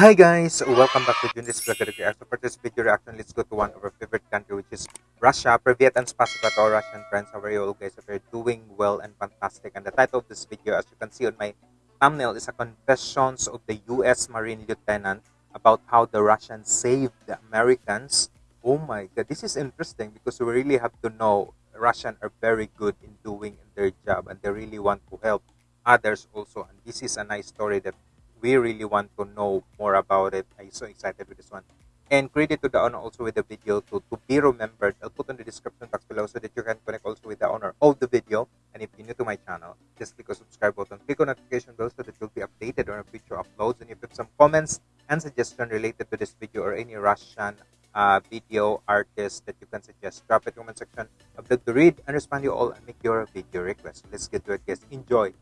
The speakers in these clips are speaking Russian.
Hi guys! Welcome back to Junis Vlog Reaction. For this video reaction, let's go to one of our favorite country which is Russia. For and possible to our Russian friends, how are you all guys? If you're doing well and fantastic. And the title of this video, as you can see on my thumbnail, is a confessions of the US Marine Lieutenant about how the Russians saved the Americans. Oh my god, this is interesting because we really have to know Russians are very good in doing their job and they really want to help others also. And this is a nice story that we really want to know more about it. I'm so excited with this one. And credit to the owner also with the video to, to be remembered. I'll put in the description box below so that you can connect also with the owner of the video. And if you're new to my channel, just click on subscribe button, click on notification bell so that you'll be updated on future uploads. And if you have some comments and suggestions related to this video or any Russian uh, video artist that you can suggest, drop it comment section. I'd to read and respond to you all and make your video request. Let's get to it, guys. Enjoy.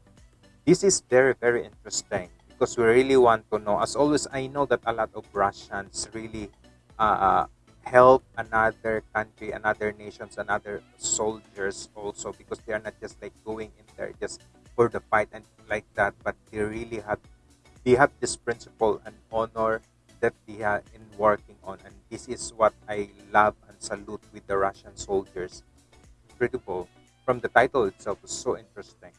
This is very, very interesting because we really want to know. As always, I know that a lot of Russians really uh, help another country, another nations, another soldiers also because they are not just like going in there just for the fight and like that, but they really have they have this principle and honor that they are in working on, and this is what I love and salute with the Russian soldiers. Incredible. From the title itself, is so interesting.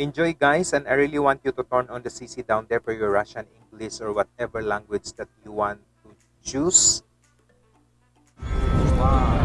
Enjoy guys and I really want you to turn on the CC down there for your Russian, English or whatever language that you want to choose. Wow,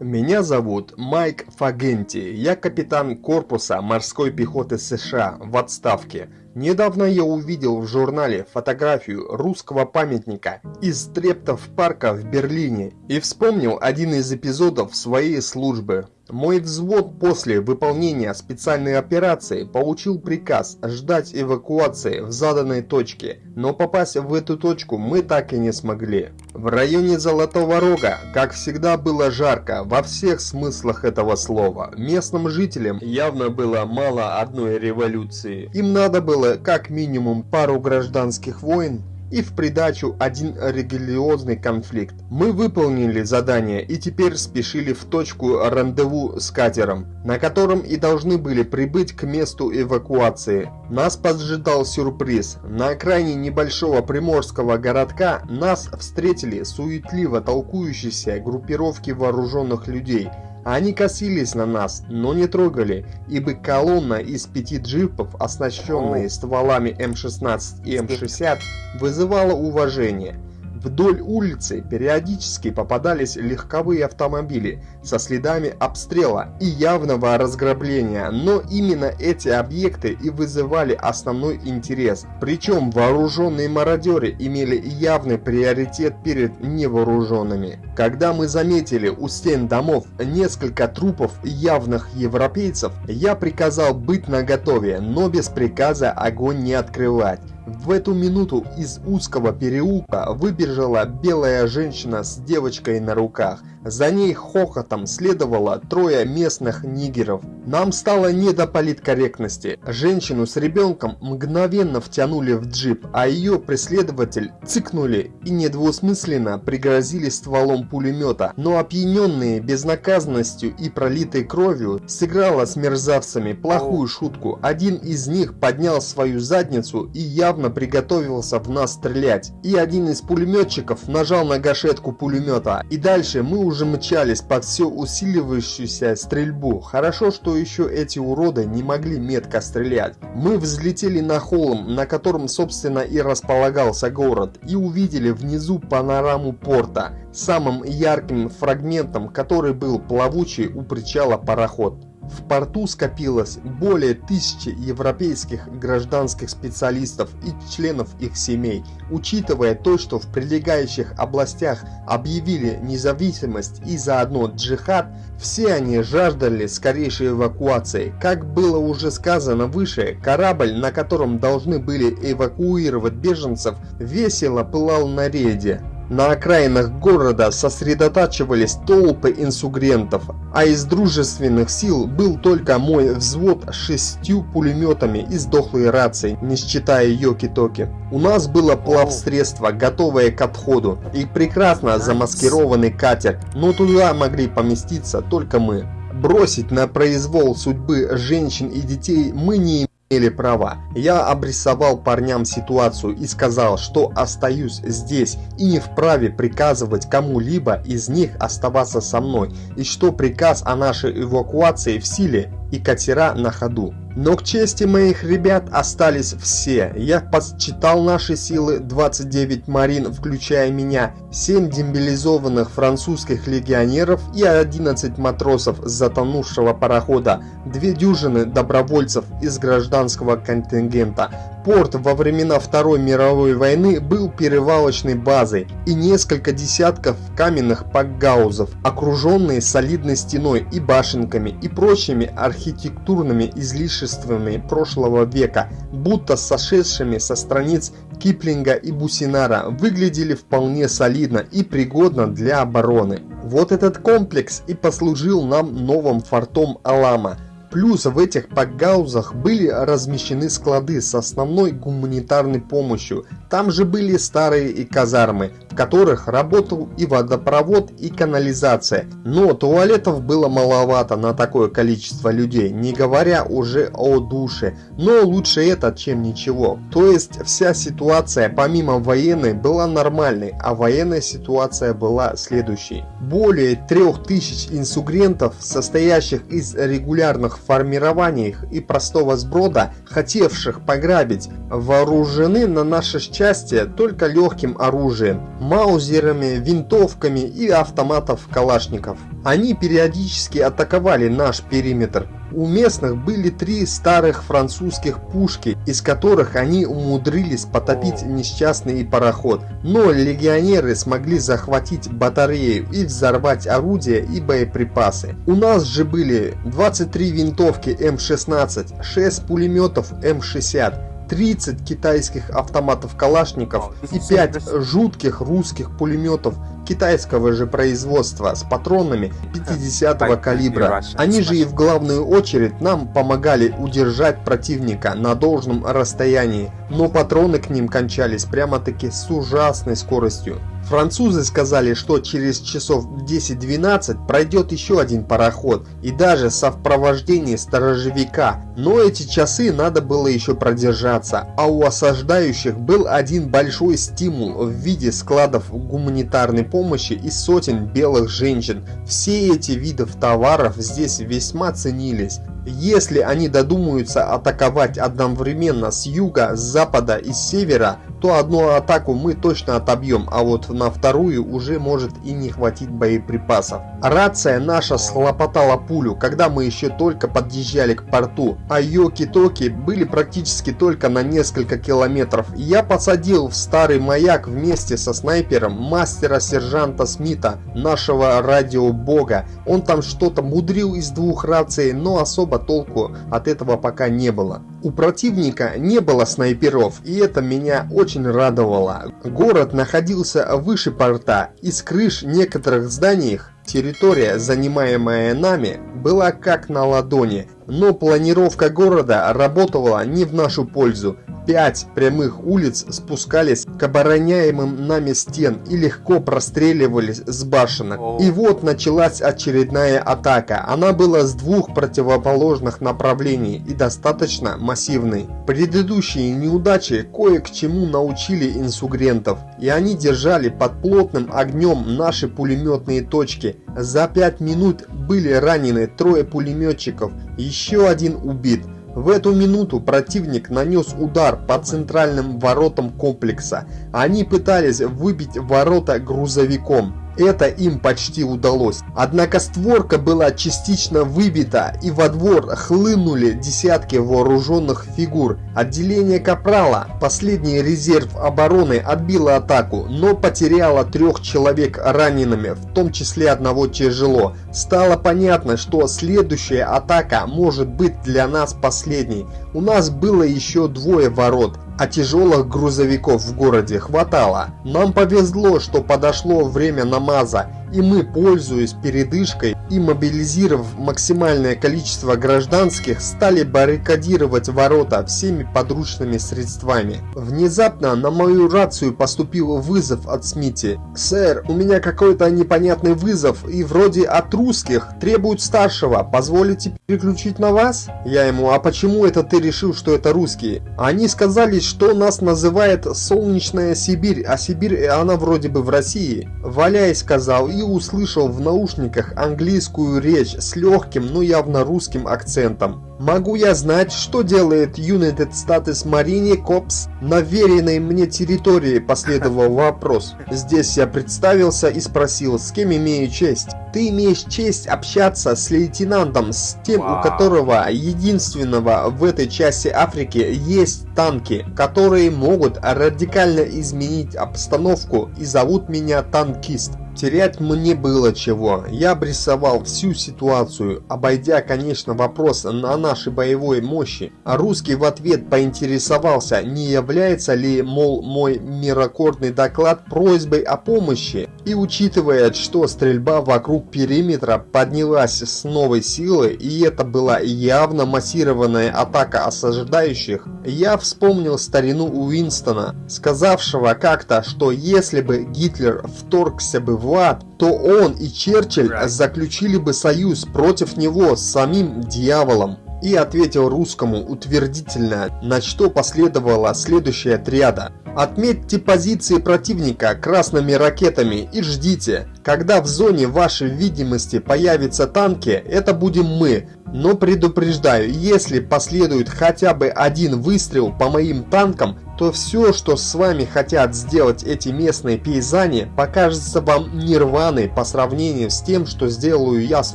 Меня зовут Майк Фагенти. Я капитан корпуса морской пехоты США в отставке. Недавно я увидел в журнале фотографию русского памятника из Трептов парка в Берлине и вспомнил один из эпизодов своей службы. Мой взвод после выполнения специальной операции получил приказ ждать эвакуации в заданной точке, но попасть в эту точку мы так и не смогли. В районе Золотого Рога, как всегда, было жарко во всех смыслах этого слова. Местным жителям явно было мало одной революции. Им надо было как минимум пару гражданских войн, и в придачу один религиозный конфликт. Мы выполнили задание и теперь спешили в точку рандеву с катером, на котором и должны были прибыть к месту эвакуации. Нас поджидал сюрприз. На окраине небольшого приморского городка нас встретили суетливо толкующиеся группировки вооруженных людей – они косились на нас, но не трогали, ибо колонна из пяти джипов, оснащенные стволами М16 и М60, вызывала уважение – Вдоль улицы периодически попадались легковые автомобили со следами обстрела и явного разграбления, но именно эти объекты и вызывали основной интерес. Причем вооруженные мародеры имели явный приоритет перед невооруженными. Когда мы заметили у стен домов несколько трупов явных европейцев, я приказал быть наготове, но без приказа огонь не открывать. В эту минуту из узкого переулка выбежала белая женщина с девочкой на руках. За ней хохотом следовало трое местных нигеров. Нам стало не до политкорректности. Женщину с ребенком мгновенно втянули в джип, а ее преследователь цыкнули и недвусмысленно пригрозили стволом пулемета. Но опьяненные безнаказанностью и пролитой кровью сыграла с мерзавцами плохую шутку. Один из них поднял свою задницу и явно приготовился в нас стрелять. И один из пулеметчиков нажал на гашетку пулемета. И дальше мы уже мчались под все усиливающуюся стрельбу. Хорошо, что еще эти уроды не могли метко стрелять. Мы взлетели на холм, на котором собственно и располагался город, и увидели внизу панораму порта, самым ярким фрагментом который был плавучий у причала пароход. В порту скопилось более тысячи европейских гражданских специалистов и членов их семей. Учитывая то, что в прилегающих областях объявили независимость и заодно джихад, все они жаждали скорейшей эвакуации. Как было уже сказано выше, корабль, на котором должны были эвакуировать беженцев, весело пылал на рейде. На окраинах города сосредотачивались толпы инсугрентов, а из дружественных сил был только мой взвод с шестью пулеметами и сдохлой рацией, не считая Йоки-Токи. У нас было плавсредство, готовое к отходу, и прекрасно замаскированный катер, но туда могли поместиться только мы. Бросить на произвол судьбы женщин и детей мы не имели права. Я обрисовал парням ситуацию и сказал, что остаюсь здесь и не вправе приказывать кому-либо из них оставаться со мной, и что приказ о нашей эвакуации в силе и катера на ходу. Но к чести моих ребят остались все. Я подсчитал наши силы 29 марин, включая меня, 7 демобилизованных французских легионеров и 11 матросов с затонувшего парохода, две дюжины добровольцев из гражданского контингента, Порт во времена Второй мировой войны был перевалочной базой и несколько десятков каменных пакгаузов, окруженные солидной стеной и башенками и прочими архитектурными излишествами прошлого века, будто сошедшими со страниц Киплинга и Бусинара, выглядели вполне солидно и пригодно для обороны. Вот этот комплекс и послужил нам новым фортом Алама – Плюс в этих пакгаузах были размещены склады с основной гуманитарной помощью. Там же были старые и казармы, в которых работал и водопровод, и канализация. Но туалетов было маловато на такое количество людей, не говоря уже о душе. Но лучше это, чем ничего. То есть вся ситуация помимо военной была нормальной, а военная ситуация была следующей. Более 3000 инсугрентов, состоящих из регулярных формированиях и простого сброда, хотевших пограбить, вооружены на наше счастье только легким оружием, маузерами, винтовками и автоматов калашников. Они периодически атаковали наш периметр, у местных были три старых французских пушки, из которых они умудрились потопить несчастный пароход. Но легионеры смогли захватить батарею и взорвать орудия и боеприпасы. У нас же были 23 винтовки М16, 6 пулеметов М60, 30 китайских автоматов Калашников и 5 жутких русских пулеметов китайского же производства с патронами 50-го калибра. Они же и в главную очередь нам помогали удержать противника на должном расстоянии, но патроны к ним кончались прямо-таки с ужасной скоростью. Французы сказали, что через часов 10-12 пройдет еще один пароход и даже совпровождении сторожевика, но эти часы надо было еще продержаться, а у осаждающих был один большой стимул в виде складов гуманитарной помощи и сотен белых женщин. Все эти виды товаров здесь весьма ценились. Если они додумаются атаковать одновременно с юга, с запада и с севера, то одну атаку мы точно отобьем, а вот на вторую уже может и не хватить боеприпасов. Рация наша слопотала пулю, когда мы еще только подъезжали к порту, а Йоки-Токи были практически только на несколько километров. Я посадил в старый маяк вместе со снайпером мастера-сержанта Смита, нашего радиобога. Он там что-то мудрил из двух раций, но особо толку от этого пока не было. У противника не было снайперов, и это меня очень радовало. Город находился выше порта, и с крыш некоторых зданий территория, занимаемая нами, была как на ладони, но планировка города работала не в нашу пользу. Пять прямых улиц спускались к обороняемым нами стен и легко простреливались с башенок. И вот началась очередная атака. Она была с двух противоположных направлений и достаточно массивной. Предыдущие неудачи кое к чему научили инсугрентов, и они держали под плотным огнем наши пулеметные точки. За пять минут были ранены трое пулеметчиков, еще один убит. В эту минуту противник нанес удар по центральным воротам комплекса. Они пытались выбить ворота грузовиком. Это им почти удалось. Однако створка была частично выбита и во двор хлынули десятки вооруженных фигур. Отделение Капрала, последний резерв обороны, отбило атаку, но потеряло трех человек ранеными, в том числе одного тяжело. Стало понятно, что следующая атака может быть для нас последней. У нас было еще двое ворот. А тяжелых грузовиков в городе хватало. Нам повезло, что подошло время намаза, и мы, пользуясь передышкой и мобилизировав максимальное количество гражданских, стали баррикадировать ворота всеми подручными средствами. Внезапно на мою рацию поступил вызов от Смити. «Сэр, у меня какой-то непонятный вызов, и вроде от русских, требуют старшего, позволите переключить на вас?» Я ему, «А почему это ты решил, что это русские?» Они сказали, что нас называет Солнечная Сибирь, а Сибирь она вроде бы в России. Валяй сказал и услышал в наушниках английскую речь с легким, но явно русским акцентом. Могу я знать, что делает United States Marine Corps на веренной мне территории, последовал вопрос. Здесь я представился и спросил, с кем имею честь. Ты имеешь честь общаться с лейтенантом, с тем, у которого единственного в этой части Африки есть танки, которые могут радикально изменить обстановку и зовут меня танкист. Терять мне было чего. Я обрисовал всю ситуацию, обойдя, конечно, вопрос на нашей боевой мощи. А русский в ответ поинтересовался, не является ли, мол, мой мирокордный доклад просьбой о помощи. И учитывая, что стрельба вокруг периметра поднялась с новой силы, и это была явно массированная атака осаждающих, я вспомнил старину Уинстона, сказавшего как-то, что если бы Гитлер вторгся бы в ад, то он и Черчилль заключили бы союз против него с самим дьяволом. И ответил русскому утвердительно, на что последовала следующая отряда. Отметьте позиции противника красными ракетами и ждите. Когда в зоне вашей видимости появятся танки, это будем мы. Но предупреждаю, если последует хотя бы один выстрел по моим танкам, то все, что с вами хотят сделать эти местные пейзане, покажется вам нирваной по сравнению с тем, что сделаю я с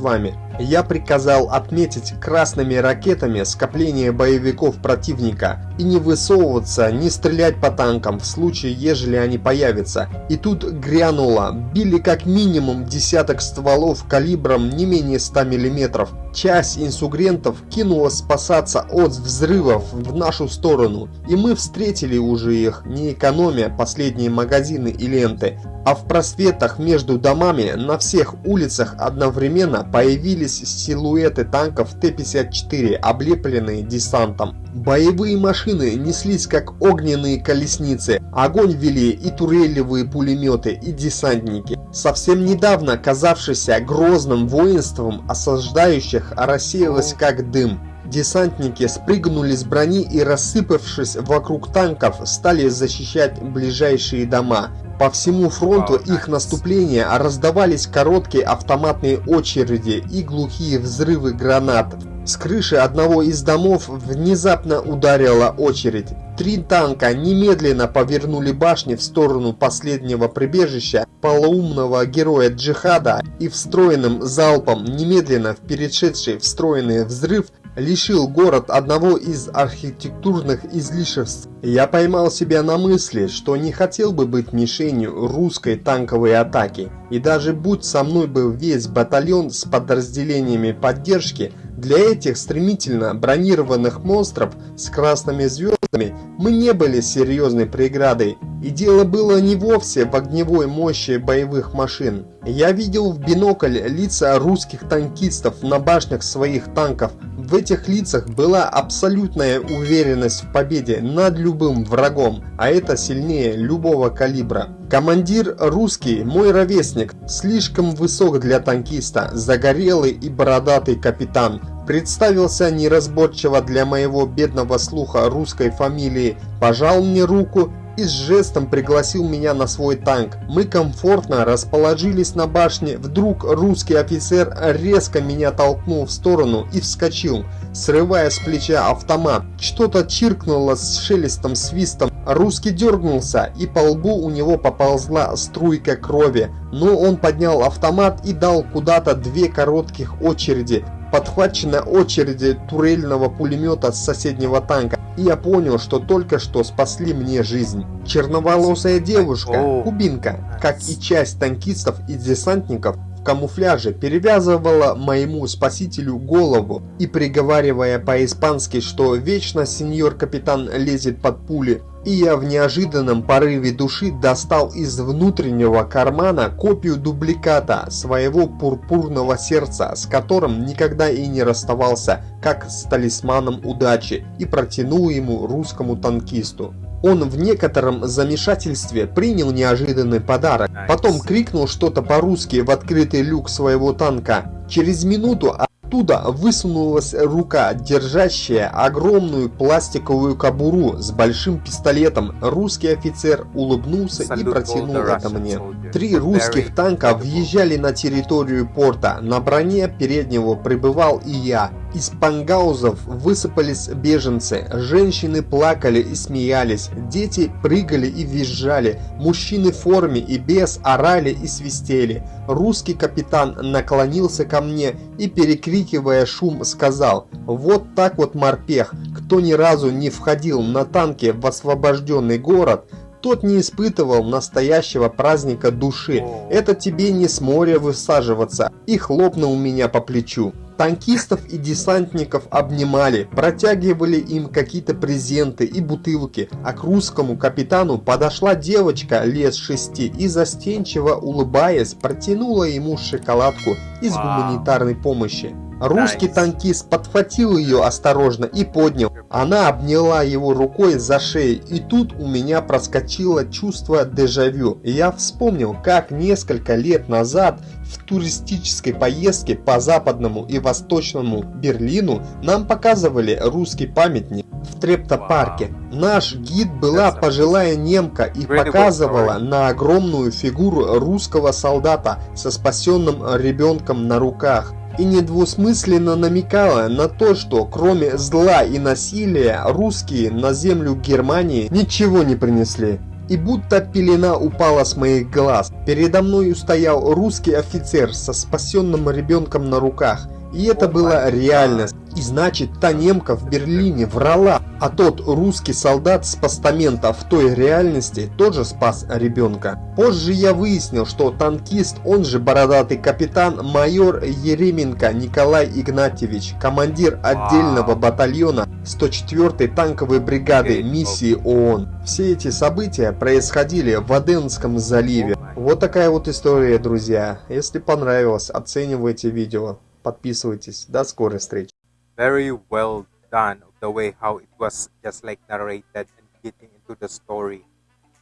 вами. Я приказал отметить красными ракетами скопление боевиков противника и не высовываться, не стрелять по танкам в случае, ежели они появятся. И тут грянуло, били как минимум десяток стволов калибром не менее 100 мм. Часть инсугрентов кинула спасаться от взрывов в нашу сторону, и мы встретили уже их, не экономя последние магазины и ленты. А в просветах между домами на всех улицах одновременно появились силуэты танков Т-54, облепленные десантом. Боевые машины неслись как огненные колесницы, огонь вели и турелевые пулеметы, и десантники. Совсем недавно казавшийся грозным воинством осаждающих рассеялось как дым. Десантники спрыгнули с брони и, рассыпавшись вокруг танков, стали защищать ближайшие дома. По всему фронту их наступления раздавались короткие автоматные очереди и глухие взрывы гранат. С крыши одного из домов внезапно ударила очередь. Три танка немедленно повернули башни в сторону последнего прибежища полоумного героя джихада и встроенным залпом немедленно в перешедший встроенный взрыв лишил город одного из архитектурных излишеств. Я поймал себя на мысли, что не хотел бы быть мишенью русской танковой атаки. И даже будь со мной был весь батальон с подразделениями поддержки, для этих стремительно бронированных монстров с красными звездами мы не были серьезной преградой, и дело было не вовсе в огневой мощи боевых машин. Я видел в бинокль лица русских танкистов на башнях своих танков. В этих лицах была абсолютная уверенность в победе над любым врагом, а это сильнее любого калибра. Командир русский, мой ровесник, слишком высок для танкиста, загорелый и бородатый капитан, представился неразборчиво для моего бедного слуха русской фамилии, пожал мне руку и с жестом пригласил меня на свой танк. Мы комфортно расположились на башне, вдруг русский офицер резко меня толкнул в сторону и вскочил, срывая с плеча автомат. Что-то чиркнуло с шелестом свистом, русский дергнулся и по лбу у него поползла струйка крови, но он поднял автомат и дал куда-то две коротких очереди, подхвачена очереди турельного пулемета с соседнего танка, и я понял, что только что спасли мне жизнь. Черноволосая девушка, кубинка, как и часть танкистов и десантников, камуфляже перевязывала моему спасителю голову и приговаривая по-испански, что вечно сеньор капитан лезет под пули, и я в неожиданном порыве души достал из внутреннего кармана копию дубликата своего пурпурного сердца, с которым никогда и не расставался, как с талисманом удачи, и протянул ему русскому танкисту. Он в некотором замешательстве принял неожиданный подарок, потом крикнул что-то по-русски в открытый люк своего танка. Через минуту Оттуда высунулась рука, держащая огромную пластиковую кобуру с большим пистолетом. Русский офицер улыбнулся и протянул это мне. Три русских танка въезжали на территорию порта. На броне переднего пребывал и я. Из пангаузов высыпались беженцы, женщины плакали и смеялись, дети прыгали и визжали, мужчины в форме и без орали и свистели. Русский капитан наклонился ко мне и, перекрикивая шум, сказал «Вот так вот морпех, кто ни разу не входил на танке в освобожденный город, тот не испытывал настоящего праздника души. Это тебе не с моря высаживаться. И хлопнул меня по плечу. Танкистов и десантников обнимали, протягивали им какие-то презенты и бутылки, а к русскому капитану подошла девочка лет шести и застенчиво улыбаясь протянула ему шоколадку из гуманитарной помощи. Русский танкист подхватил ее осторожно и поднял. Она обняла его рукой за шею, и тут у меня проскочило чувство дежавю. Я вспомнил, как несколько лет назад в туристической поездке по западному и восточному Берлину нам показывали русский памятник в Трептопарке. Наш гид была пожилая немка и показывала на огромную фигуру русского солдата со спасенным ребенком на руках и недвусмысленно намекала на то, что кроме зла и насилия русские на землю Германии ничего не принесли. И будто пелена упала с моих глаз. Передо мною стоял русский офицер со спасенным ребенком на руках. И это была реальность. И значит, та немка в Берлине врала, а тот русский солдат с постамента в той реальности тоже спас ребенка. Позже я выяснил, что танкист, он же бородатый капитан, майор Еременко Николай Игнатьевич, командир отдельного батальона 104-й танковой бригады миссии ООН. Все эти события происходили в Аденском заливе. Вот такая вот история, друзья. Если понравилось, оценивайте видео. Подписывайтесь. До скорой встречи. very well done the way how it was just like narrated and getting into the story.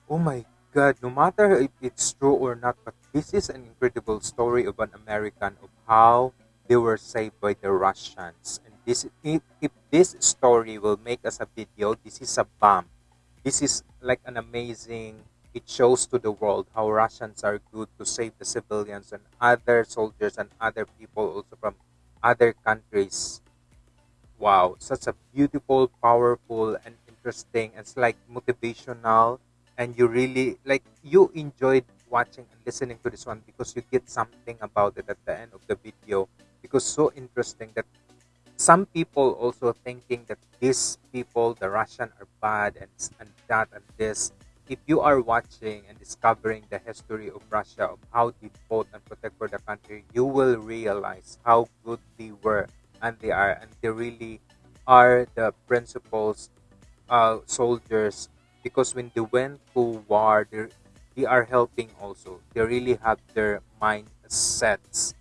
Oh my god, no matter if it's true or not, but this is an incredible story of an American of how they were saved by the Russians. This if, if this story will make us a video, this is a bomb. This is like an amazing it shows to the world how Russians are good to save the civilians and other soldiers and other people also from other countries wow, such a beautiful, powerful, and interesting. It's like motivational, and you really like you enjoyed watching and listening to this one because you get something about it at the end of the video. Because so interesting that some people also thinking that these people, the Russian, are bad and and that and this. If you are watching and discovering the history of Russia, of how they fought and protect for the country, you will realize how good they were and they are and they really are the principals uh, soldiers. Because when they went to war they are helping also. They really have their mind sets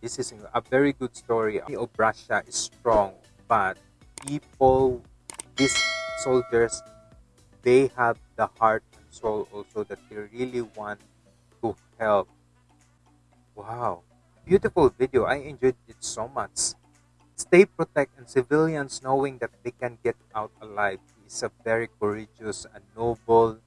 this is a very good story. Of russia is strong but people these soldiers they have the heart and soul also that they really want to help. Wow. Beautiful video. I enjoyed it so much. Stay protect and civilians knowing that they can get out alive is a very courageous and noble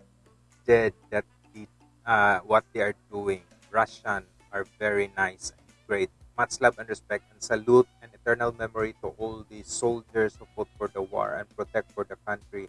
deed that the, uh, what they are doing. Russian are very nice and great. Much love and respect and salute and eternal memory to all the soldiers who fought for the war and protect for the country.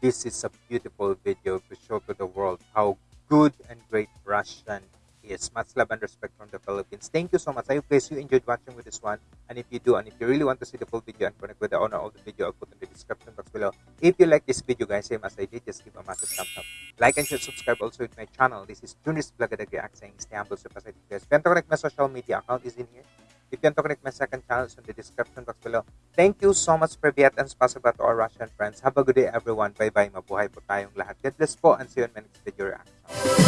This is a beautiful video to show to the world how good and great Russian is. Much love and respect from the Philippines. Thank you so much. I hope guys you enjoyed watching with this one. And if you do, and if you really want to see the full video and connect with the owner of the video, I'll put in the description box below. If you like this video, guys, same as I did, just give a massive thumbs up. Like and share, subscribe also with my channel. This is Tunis Blagadag React saying stay humble, super excited, guys. If you want to connect my social media account is in here. If you want to connect my second channel, it's in the description box below. Thank you so much, Privyat, and spasiba to our Russian friends. Have a good day, everyone. Bye-bye. Mabuhay po tayong lahat. God bless po, and see you in my next video reaction.